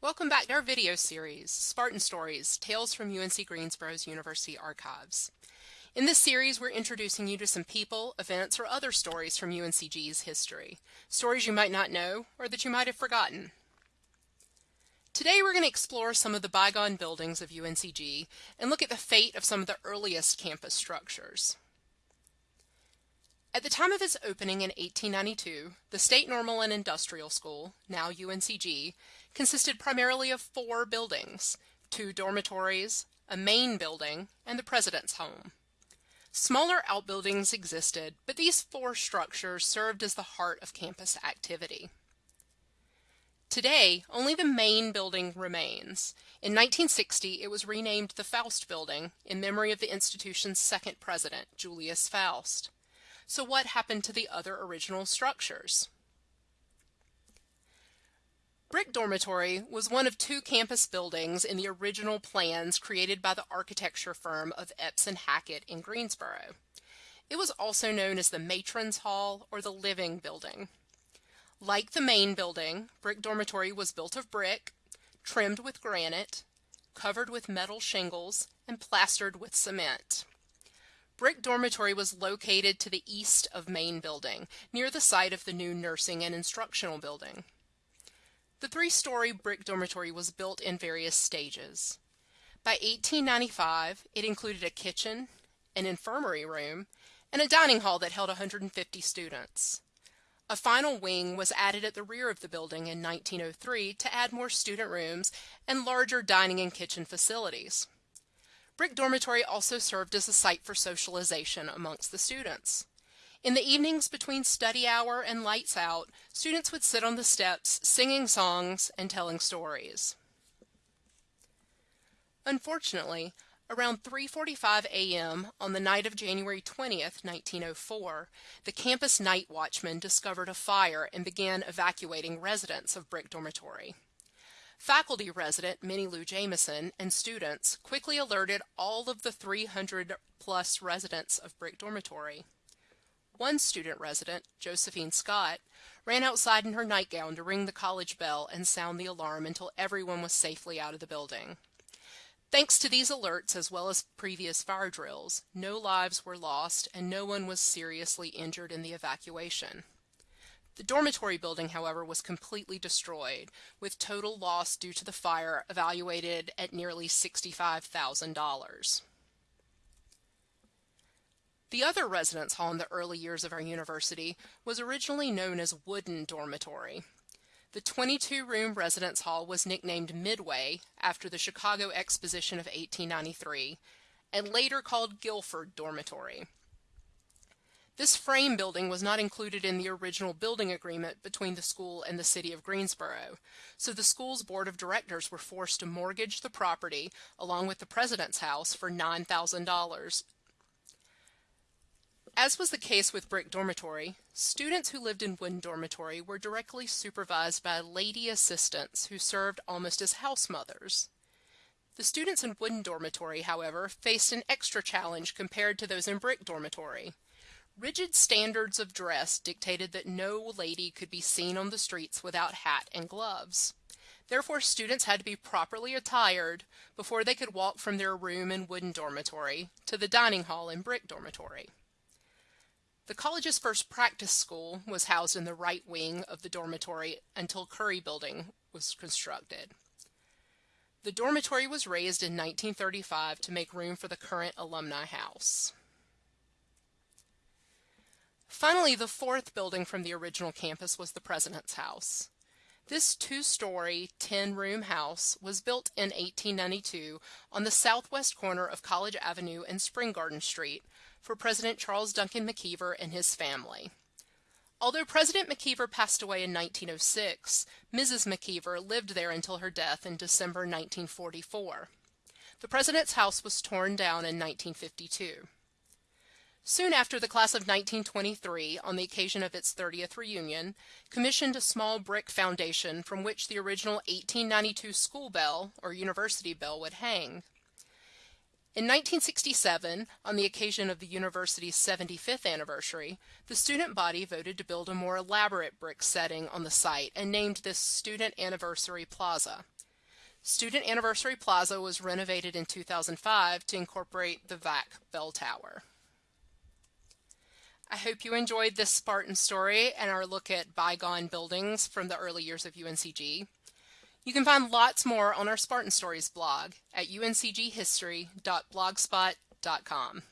Welcome back to our video series, Spartan Stories, Tales from UNC Greensboro's University Archives. In this series, we're introducing you to some people, events, or other stories from UNCG's history. Stories you might not know, or that you might have forgotten. Today we're going to explore some of the bygone buildings of UNCG and look at the fate of some of the earliest campus structures. At the time of its opening in 1892, the State Normal and Industrial School, now UNCG, consisted primarily of four buildings, two dormitories, a main building, and the president's home. Smaller outbuildings existed, but these four structures served as the heart of campus activity. Today, only the main building remains. In 1960, it was renamed the Foust Building in memory of the institution's second president, Julius Foust. So what happened to the other original structures? Brick Dormitory was one of two campus buildings in the original plans created by the architecture firm of Epes and Hackett in Greensboro. It was also known as the Matron's Hall or the Living Building. Like the main building, Brick Dormitory was built of brick, trimmed with granite, covered with metal shingles, and plastered with cement. Brick Dormitory was located to the east of Main Building, near the site of the new Nursing and Instructional Building. The three-story brick dormitory was built in various stages. By 1895, it included a kitchen, an infirmary room, and a dining hall that held 150 students. A final wing was added at the rear of the building in 1903 to add more student rooms and larger dining and kitchen facilities. Brick Dormitory also served as a site for socialization amongst the students. In the evenings between study hour and lights out, students would sit on the steps singing songs and telling stories. Unfortunately, around 3:45 a.m. on the night of January 20th, 1904, the campus night watchman discovered a fire and began evacuating residents of Brick Dormitory. Faculty resident Minnie Lou Jamison and students quickly alerted all of the 300 plus residents of Brick Dormitory. One student resident, Josephine Scott, ran outside in her nightgown to ring the college bell and sound the alarm until everyone was safely out of the building. Thanks to these alerts, as well as previous fire drills, no lives were lost and no one was seriously injured in the evacuation. The dormitory building, however, was completely destroyed, with total loss due to the fire evaluated at nearly $65,000. The other residence hall in the early years of our university was originally known as Wooden Dormitory. The 22-room residence hall was nicknamed Midway after the Chicago Exposition of 1893 and later called Guilford Dormitory. This frame building was not included in the original building agreement between the school and the city of Greensboro, so the school's board of directors were forced to mortgage the property along with the president's house for $9,000 as was the case with Brick Dormitory, students who lived in Wooden Dormitory were directly supervised by lady assistants who served almost as house mothers. The students in Wooden Dormitory, however, faced an extra challenge compared to those in Brick Dormitory. Rigid standards of dress dictated that no lady could be seen on the streets without hat and gloves. Therefore, students had to be properly attired before they could walk from their room in Wooden Dormitory to the dining hall in Brick Dormitory. The college's first practice school was housed in the right wing of the dormitory until Curry Building was constructed. The dormitory was razed in 1935 to make room for the current alumni house. Finally, the fourth building from the original campus was the President's House. This two-story, 10-room house was built in 1892 on the southwest corner of College Avenue and Spring Garden Street for President Charles Duncan McIver and his family. Although President McIver passed away in 1906, Mrs. McIver lived there until her death in December 1944. The President's house was torn down in 1952. Soon after the class of 1923, on the occasion of its 30th reunion, commissioned a small brick foundation from which the original 1892 school bell, or university bell, would hang. In 1967, on the occasion of the university's 75th anniversary, the student body voted to build a more elaborate brick setting on the site and named this Student Anniversary Plaza. Student Anniversary Plaza was renovated in 2005 to incorporate the VAC bell tower. I hope you enjoyed this Spartan story and our look at bygone buildings from the early years of UNCG. You can find lots more on our Spartan Stories blog at uncghistory.blogspot.com.